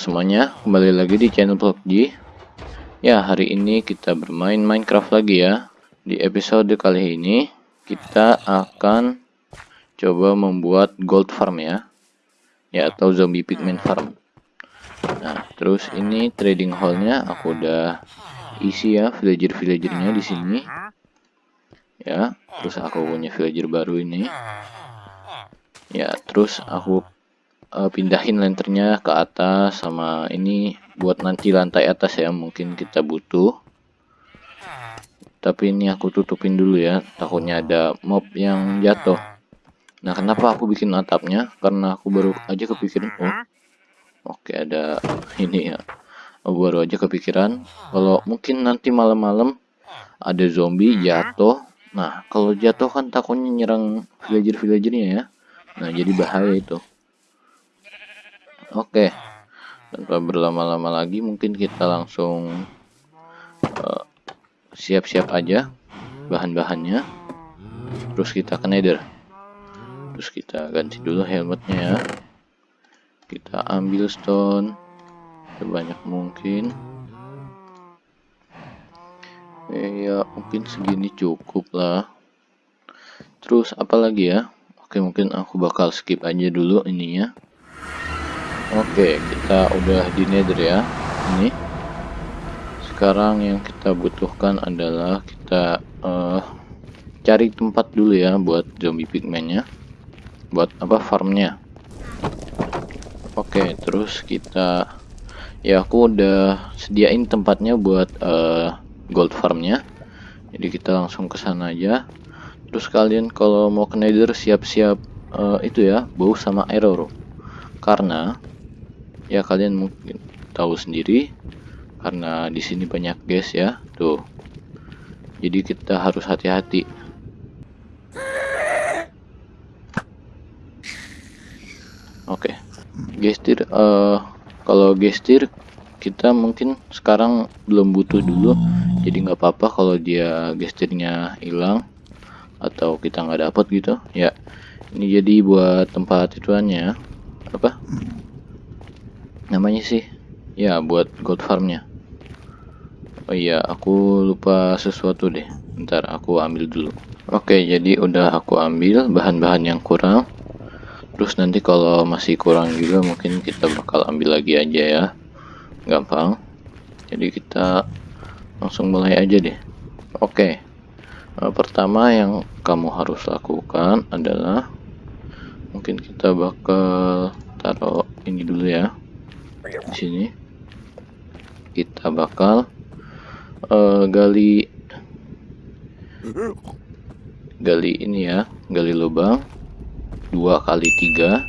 semuanya, kembali lagi di channel PUBG Ya, hari ini kita bermain Minecraft lagi ya. Di episode kali ini, kita akan coba membuat gold farm ya. Ya, atau zombie pigman farm. Nah, terus ini trading hall-nya. Aku udah isi ya villager-villagernya di sini. Ya, terus aku punya villager baru ini. Ya, terus aku uh, pindahin lenternya ke atas sama ini buat nanti lantai atas ya mungkin kita butuh. Tapi ini aku tutupin dulu ya takutnya ada mob yang jatuh. Nah kenapa aku bikin atapnya? Karena aku baru aja kepikiran oh oke ada ini ya. Aku baru aja kepikiran kalau mungkin nanti malam-malam ada zombie jatuh. Nah kalau jatuh kan takutnya nyerang villager-villagernya ya. Nah jadi bahaya itu Oke, tanpa berlama-lama lagi mungkin kita langsung eh, siap-siap uh, aja bahan-bahannya. Terus kita ke nether. Terus kita ganti dulu helmetnya ya. Kita ambil stone sebanyak mungkin. Ya mungkin segini cukup lah. Terus apa lagi ya? Oke mungkin aku bakal skip aja dulu ininya. Oke, kita udah di nether ya. Ini. Sekarang yang kita butuhkan adalah kita uh, cari tempat dulu ya buat zombie pigmennya. Buat apa farmnya. Oke, terus kita ya aku udah sediain tempatnya buat uh, gold farmnya. Jadi kita langsung ke sana aja. Terus kalian kalau mau ke nether siap-siap uh, itu ya, bow sama arrow. Karena ya kalian mungkin tahu sendiri karena di sini banyak gas ya. Tuh. Jadi kita harus hati-hati. Oke. Okay. gestir uh, kalau gestir kita mungkin sekarang belum butuh dulu. Jadi nggak apa-apa kalau dia gestirnya hilang atau kita nggak dapat gitu. Ya. Ini jadi buat tempat ituannya. Apa namanya sih? Ya buat gold farmnya. Oh iya aku lupa sesuatu deh. Ntar aku ambil dulu. Oke jadi udah aku ambil bahan-bahan yang kurang. Terus nanti kalau masih kurang juga mungkin kita bakal ambil lagi aja ya. Gampang. Jadi kita langsung mulai aja deh. Oke. Eh, pertama yang kamu harus lakukan adalah mungkin kita bakal taruh ini dulu ya di sini. Kita bakal uh, gali gali ini ya gali lubang. Dua kali tiga.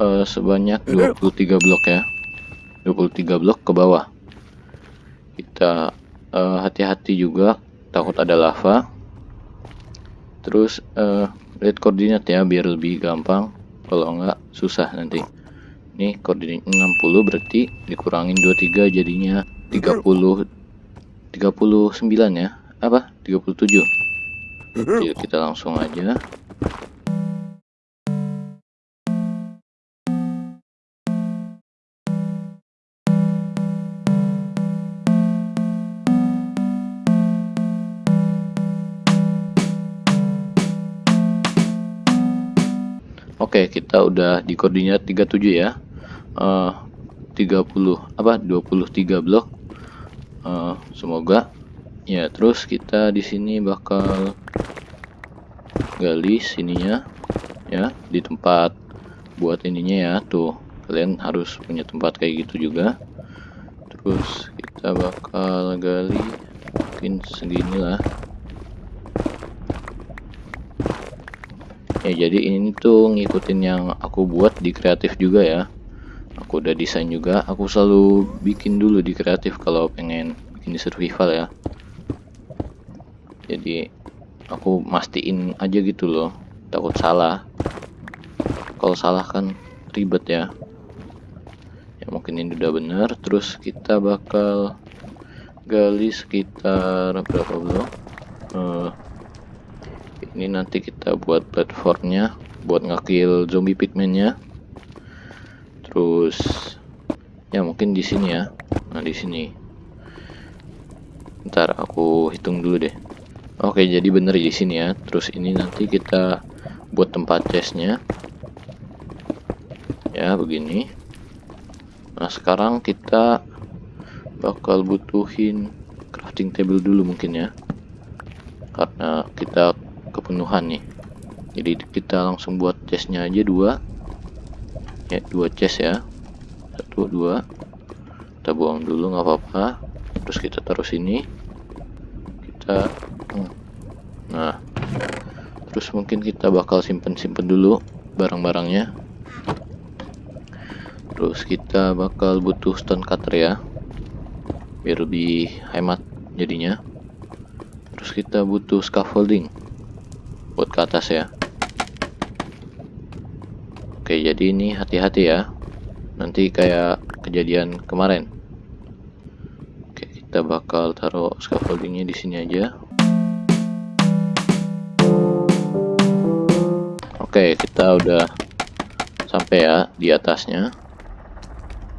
Uh, sebanyak 23 blok ya. 23 blok ke bawah. Kita eh, hati-hati uh, juga. Takut ada lava. Terus uh, lihat koordinat ya biar lebih gampang. Kalau enggak susah nanti ini koordinat 60 berarti dikurangin 23 jadinya 30 39 ya? Apa? 37 Jadi kita langsung aja. Oke, kita udah di koordinat 37 ya. Uh, 30 apa 23 blok. Uh, semoga ya terus kita di sini bakal gali sininya ya di tempat buat ininya ya tuh. Kalian harus punya tempat kayak gitu juga. Terus kita bakal gali mungkin segini lah. Ya jadi ini tuh ngikutin yang aku buat di kreatif juga ya aku udah desain juga. Aku selalu bikin dulu di kreatif kalau pengen bikin di survival ya. Jadi aku mastiin aja gitu loh. Takut salah. Kalau salah kan ribet ya. Ya mungkin ini udah bener. Terus kita bakal gali sekitar berapa blok uh, ini nanti kita buat platformnya buat ngekill zombie pigmennya terus ya mungkin di sini ya. Nah di sini. Ntar aku hitung dulu deh. Oke jadi bener di sini ya. Terus ini nanti kita buat tempat chestnya. Ya begini. Nah sekarang kita bakal butuhin crafting table dulu mungkin ya. Karena kita kepenuhan nih. Jadi kita langsung buat chestnya aja dua ya dua chest ya. Satu dua. Kita buang dulu nggak apa-apa. Terus kita taruh sini. Kita hmm. nah. Terus mungkin kita bakal simpen-simpen dulu barang-barangnya. Terus kita bakal butuh stone cutter ya. Biar lebih hemat jadinya. Terus kita butuh scaffolding. Buat ke atas ya oke jadi ini hati-hati ya. Nanti kayak kejadian kemarin. Oke kita bakal taruh scaffoldingnya di sini aja. Oke kita udah sampai ya di atasnya.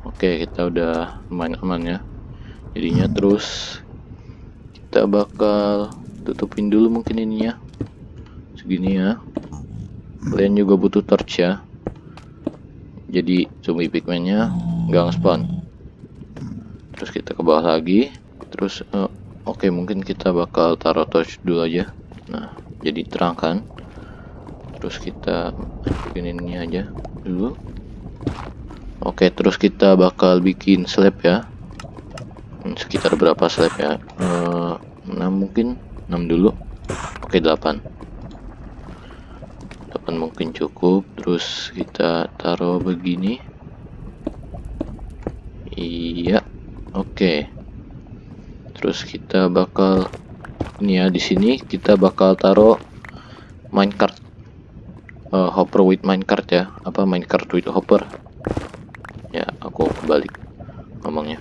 Oke kita udah lumayan aman ya. Jadinya terus kita bakal tutupin dulu mungkin ininya. Segini ya. Kalian juga butuh torch ya jadi zombie pigmennya nggak spawn terus kita ke bawah lagi. Terus uh, oke okay, mungkin kita bakal taruh torch dulu aja. Nah jadi terang kan terus kita bikin ini aja dulu. Oke okay, terus kita bakal bikin slab ya. Hmm, sekitar berapa slab ya? Uh, eh, 6 mungkin 6 dulu. Oke okay, 8 8 mungkin cukup terus kita taruh begini. Iya oke. Okay. terus kita bakal ini ya di sini kita bakal taruh minecart uh, hopper with minecart ya. Apa minecart with hopper? Ya aku kebalik ngomongnya.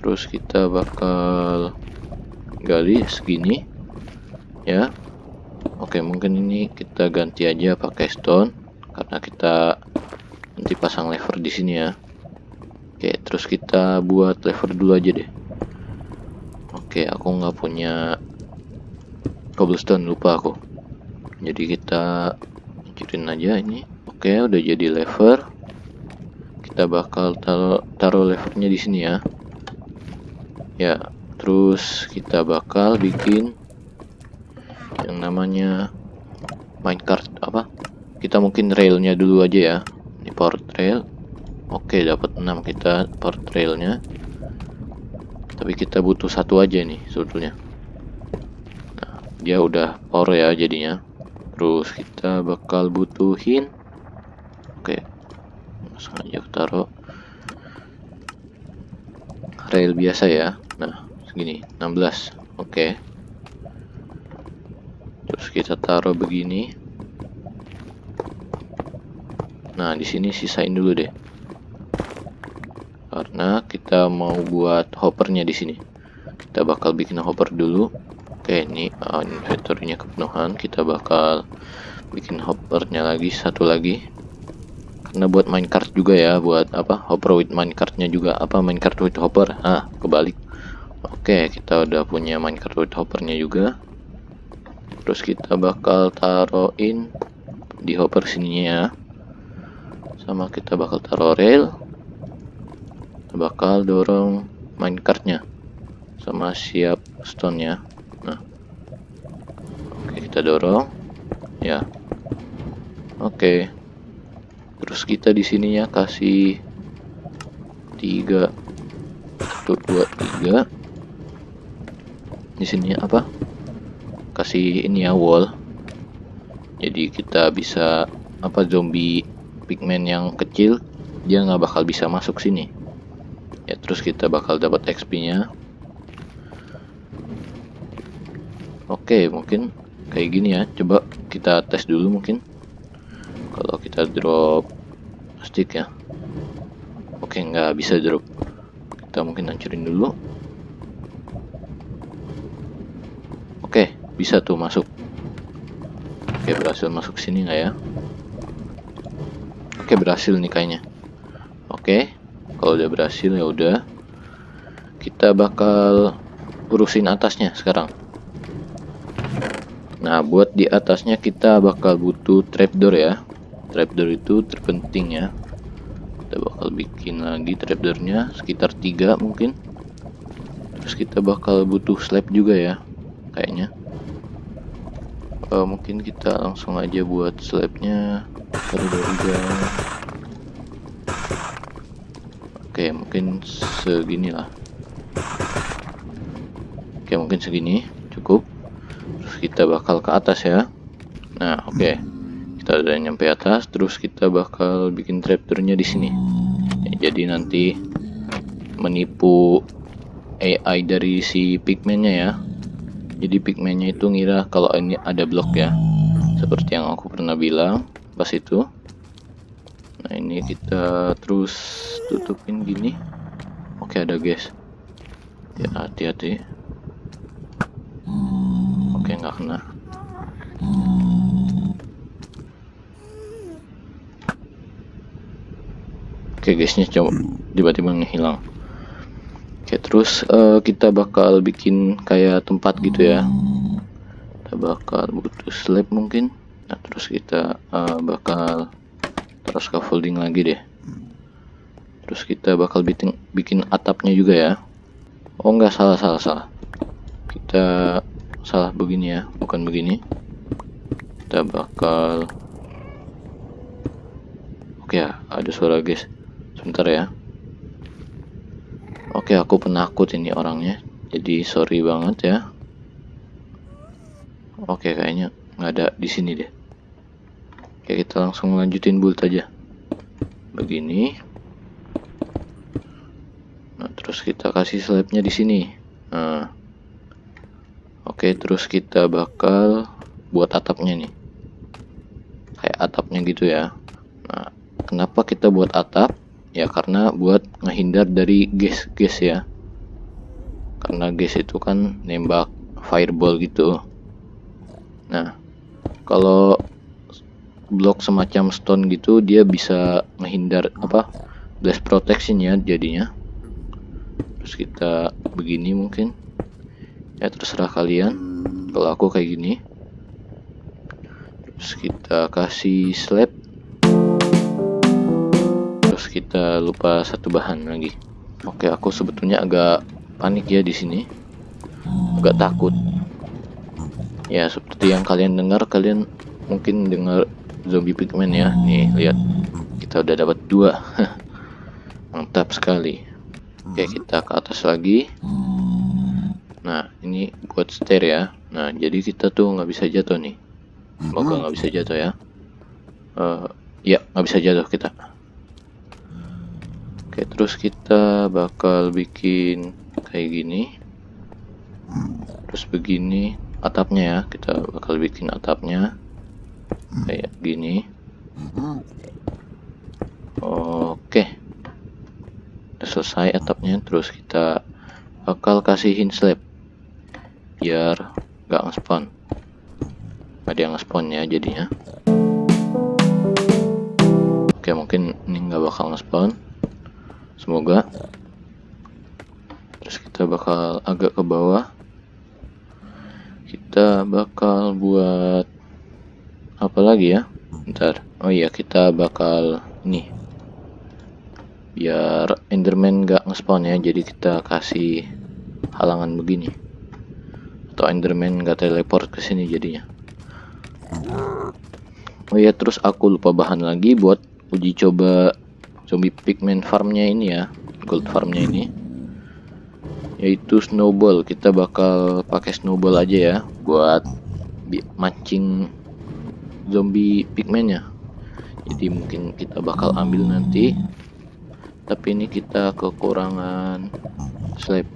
Terus kita bakal gali segini ya Oke, mungkin ini kita ganti aja pakai stone karena kita nanti pasang lever di sini ya. Oke, terus kita buat lever dulu aja deh. Oke, aku nggak punya cobblestone lupa aku. Jadi kita hancurin aja ini. Oke, udah jadi lever. Kita bakal taruh taruh levernya di sini ya. Ya, terus kita bakal bikin yang namanya minecart apa? Kita mungkin railnya dulu aja ya. Ini power trail oke dapat 6 kita power trailnya tapi kita butuh satu aja nih sebetulnya. Nah, dia udah power ya jadinya. Terus kita bakal butuhin. Oke. Langsung aja taruh. Rail biasa ya. Nah segini. 16 oke terus kita taruh begini. Nah di sini sisain dulu deh. Karena kita mau buat hoppernya di sini. Kita bakal bikin hopper dulu. Oke ini uh, inventory-nya kepenuhan. Kita bakal bikin hoppernya lagi satu lagi. Karena buat minecart juga ya buat apa hopper with minecartnya juga. Apa minecart with hopper? Ah kebalik. Oke kita udah punya minecart with hoppernya juga terus kita bakal taruhin di hopper sininya ya. Sama kita bakal taruh rail. Kita bakal dorong minecartnya sama siap stone nya nah. Oke kita dorong. Ya. Oke. Terus kita di sininya kasih tiga. Satu dua tiga. Di sini apa kasih ini ya wall. Jadi kita bisa apa zombie pigman yang kecil dia nggak bakal bisa masuk sini. Ya terus kita bakal dapat XP nya oke mungkin kayak gini ya. Coba kita tes dulu mungkin. Kalau kita drop stick ya. Oke nggak bisa drop. Kita mungkin hancurin dulu oke bisa tuh masuk. Oke berhasil masuk sini nggak ya? Oke berhasil nih kayaknya. Oke kalau udah berhasil ya udah. Kita bakal urusin atasnya sekarang. Nah buat di atasnya kita bakal butuh trapdoor ya. Trapdoor itu terpenting ya. Kita bakal bikin lagi trapdoornya sekitar tiga mungkin. Terus kita bakal butuh slab juga ya kayaknya uh, mungkin kita langsung aja buat slabnya. Dua tiga oke mungkin segini lah. Oke mungkin segini. Cukup. Terus kita bakal ke atas ya. Nah oke. Kita udah nyampe atas. Terus kita bakal bikin trapdoornya di sini. Ya, jadi nanti menipu AI dari si pigmennya ya jadi pigmennya itu ngira kalau ini ada blok ya. Seperti yang aku pernah bilang pas itu. Nah ini kita terus tutupin gini. Oke ada guys ya hati-hati. Oke nggak kena. Oke guysnya coba tiba-tiba ngehilang Oke terus uh, kita bakal bikin kayak tempat gitu ya. Kita bakal butuh slab mungkin. Nah terus kita uh, bakal terus scaffolding lagi deh. Terus kita bakal bikin bikin atapnya juga ya. Oh enggak salah salah salah. Kita salah begini ya bukan begini. Kita bakal oke ya ada suara guys. Sebentar ya Oke, aku penakut ini orangnya. Jadi sorry banget ya. Oke, kayaknya nggak ada di sini deh. Oke, kita langsung lanjutin build aja. Begini. Nah, terus kita kasih slabnya di sini. Nah. Oke, terus kita bakal buat atapnya nih. Kayak atapnya gitu ya. Nah, kenapa kita buat atap? Ya karena buat ngehindar dari gas-gas ya. Karena gas itu kan nembak fireball gitu. Nah kalau blok semacam stone gitu dia bisa menghindar apa blast protection ya jadinya. Terus kita begini mungkin. Ya terserah kalian. Kalau aku kayak gini. Terus kita kasih slab kita lupa satu bahan lagi. Oke, aku sebetulnya agak panik ya di sini. Agak takut. Ya, seperti yang kalian dengar, kalian mungkin dengar zombie pigman ya. Nih, lihat. Kita udah dapat dua. Mantap sekali. Oke, kita ke atas lagi. Nah, ini buat stair ya. Nah, jadi kita tuh nggak bisa jatuh nih. Semoga nggak bisa jatuh ya. Uh, ya, nggak bisa jatuh kita. Oke terus kita bakal bikin kayak gini. Terus begini atapnya ya kita bakal bikin atapnya kayak gini. Oke udah selesai atapnya terus kita bakal kasihin slab biar gak nge-spawn. Ada yang nge-spawn ya jadinya. Oke mungkin ini nggak bakal nge-spawn semoga. Terus kita bakal agak ke bawah. Kita bakal buat apa lagi ya? Ntar oh iya kita bakal ini. Biar enderman gak ngespawn ya jadi kita kasih halangan begini. Atau enderman gak teleport ke sini jadinya. Oh iya terus aku lupa bahan lagi buat uji coba zombie pigman farmnya ini ya gold farmnya ini. Yaitu snowball. Kita bakal pakai snowball aja ya buat mancing zombie pigmannya jadi mungkin kita bakal ambil nanti. Tapi ini kita kekurangan slab.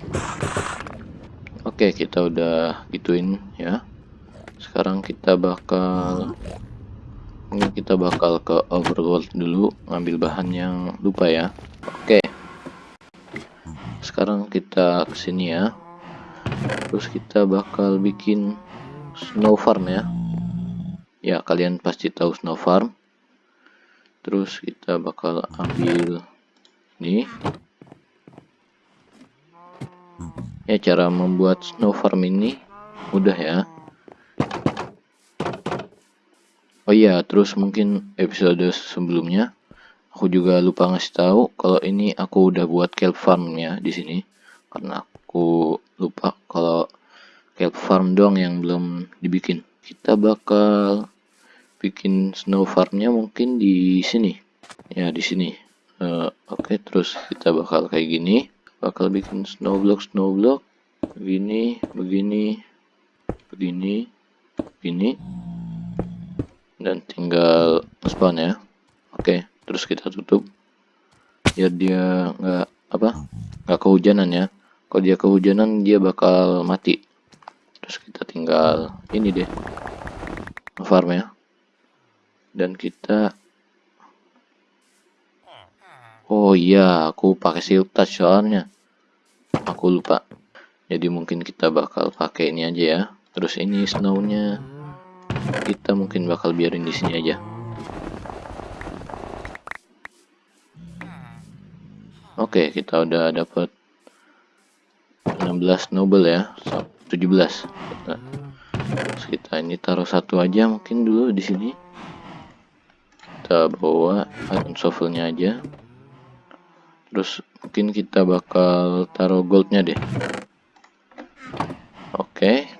Oke kita udah gituin ya. Sekarang kita bakal ini kita bakal ke overworld dulu ngambil bahan yang lupa ya. Oke. Sekarang kita ke sini ya. Terus kita bakal bikin snow farm ya. Ya kalian pasti tahu snow farm. Terus kita bakal ambil ini. Ya cara membuat snow farm ini mudah ya oh iya terus mungkin episode sebelumnya aku juga lupa ngasih tahu kalau ini aku udah buat kelp farmnya di sini. Karena aku lupa kalau kelp farm doang yang belum dibikin. Kita bakal bikin snow farmnya mungkin di sini. Ya di sini. Uh, oke okay, terus kita bakal kayak gini. Bakal bikin snow block snow block. Begini begini begini begini dan tinggal spawn ya. Oke terus kita tutup. Biar dia nggak apa nggak kehujanan ya. Kalau dia kehujanan dia bakal mati. Terus kita tinggal ini deh. Farm ya. Dan kita Oh iya, aku pakai silk touch soalnya. Aku lupa. Jadi mungkin kita bakal pakai ini aja ya. Terus ini snownya kita mungkin bakal biarin di sini aja. Oke, kita udah dapat 16 noble ya, 17. Terus kita ini taruh satu aja mungkin dulu di sini. Kita bawa iron shovelnya aja terus mungkin kita bakal taruh goldnya deh oke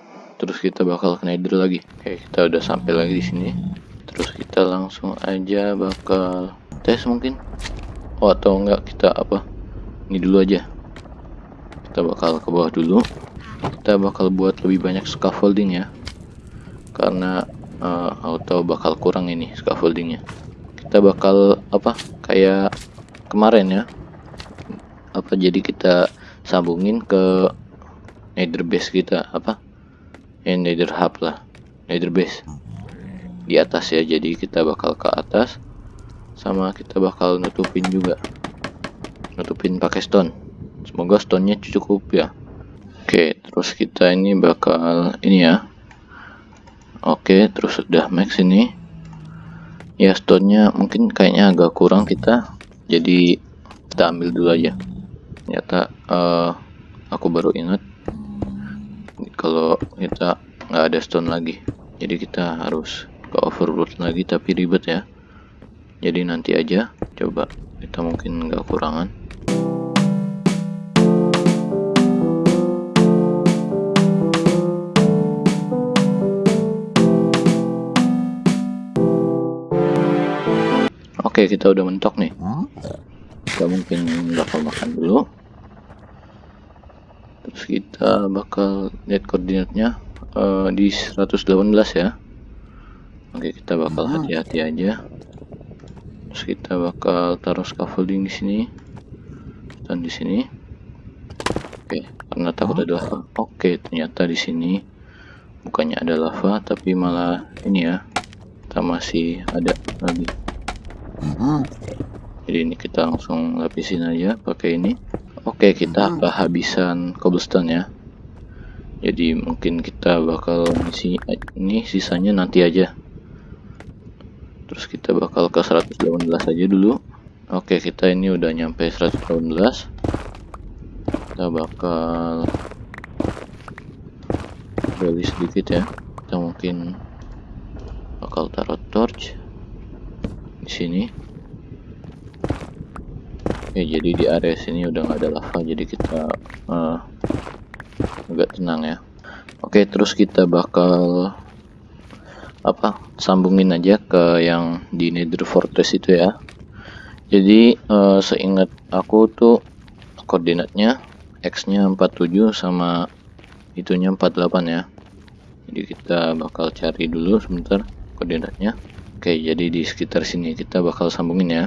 terus kita bakal ke nether lagi. Oke kita udah sampai lagi di sini. Terus kita langsung aja bakal tes mungkin. Oh atau enggak kita apa? Ini dulu aja. Kita bakal ke bawah dulu. Kita bakal buat lebih banyak scaffolding ya. Karena uh, auto bakal kurang ini scaffoldingnya. Kita bakal apa? Kayak kemarin ya. Apa jadi kita sambungin ke nether base kita? Apa eh nether hub lah. Nether base. Di atas ya jadi kita bakal ke atas. Sama kita bakal nutupin juga. Nutupin pakai stone. Semoga stone nya cukup ya. Oke terus kita ini bakal ini ya. Oke terus sudah max ini. Ya stone nya mungkin kayaknya agak kurang kita. Jadi kita ambil dulu aja. Ternyata uh, aku baru ingat kalau kita nggak ada stone lagi. Jadi kita harus ke overworld lagi tapi ribet ya. Jadi nanti aja coba. Kita mungkin nggak kurangan. Oke, kita udah mentok nih. Kita mungkin bakal makan dulu kita bakal lihat koordinatnya uh, di 118 ya. Oke kita bakal hmm. hati-hati aja. Terus kita bakal taruh scaffolding di sini. Dan di sini. Oke karena takut ada lava. Oke ternyata di sini bukannya ada lava tapi malah ini ya kita masih ada lagi. Hmm. jadi ini kita langsung lapisin aja pakai ini Oke, kita hmm. kehabisan cobblestone ya. Jadi mungkin kita bakal isi ini sisanya nanti aja. Terus kita bakal ke 118 aja dulu. Oke, kita ini udah nyampe 118. Kita bakal beli sedikit ya. Kita mungkin bakal taruh torch di sini Oke jadi di area sini udah nggak ada lava jadi kita uh, agak tenang ya. Oke terus kita bakal apa sambungin aja ke yang di nether fortress itu ya. Jadi uh, seingat aku tuh koordinatnya x nya 47 sama itunya 48 ya. Jadi kita bakal cari dulu sebentar koordinatnya. Oke jadi di sekitar sini kita bakal sambungin ya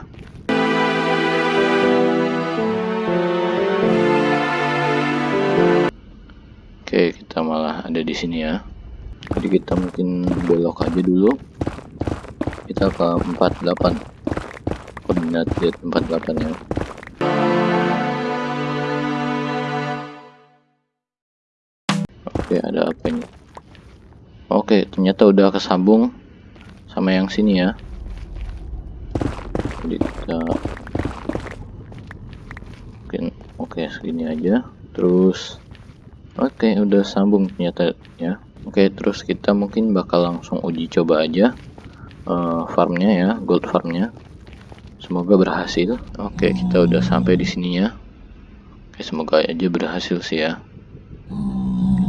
Oke, kita malah ada di sini ya. Jadi kita mungkin belok aja dulu. Kita ke 48. Koordinat 48 ya. Oke, ada apa ini? Oke, ternyata udah kesambung sama yang sini ya. Jadi kita oke segini aja terus oke udah sambung ternyata ya. Oke terus kita mungkin bakal langsung uji coba aja uh, farmnya ya gold farmnya. Semoga berhasil. Oke kita udah sampai di sini ya. Oke semoga aja berhasil sih ya.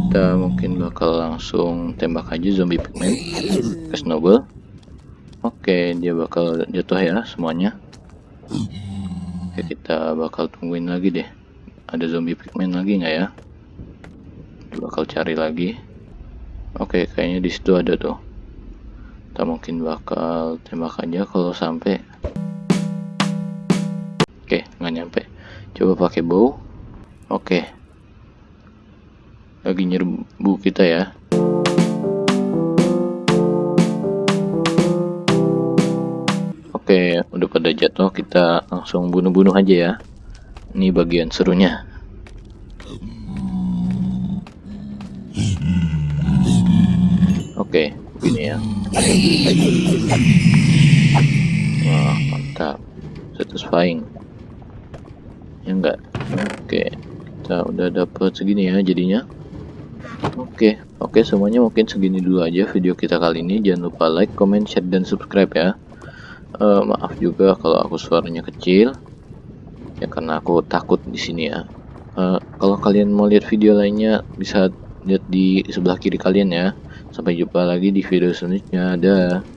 Kita mungkin bakal langsung tembak aja zombie pigman ke snowball. Oke dia bakal jatuh ya semuanya. Oke kita bakal tungguin lagi deh. Ada zombie pigman lagi nggak ya bakal cari lagi. Oke kayaknya di situ ada tuh. Kita mungkin bakal tembak aja kalau sampai. Oke nggak nyampe. Coba pakai bow. Oke. Lagi nyerbu kita ya. Oke, udah pada jatuh, kita langsung bunuh-bunuh aja ya. Ini bagian serunya. Oke, begini ya. Wah, mantap. Satisfying. Ya enggak? Oke, kita udah dapet segini ya jadinya. Oke, oke semuanya mungkin segini dulu aja video kita kali ini. Jangan lupa like, comment, share, dan subscribe ya. Uh, maaf juga kalau aku suaranya kecil, ya karena aku takut di sini ya. Uh, kalau kalian mau lihat video lainnya bisa lihat di sebelah kiri kalian ya. Sampai jumpa lagi di video selanjutnya. Dah.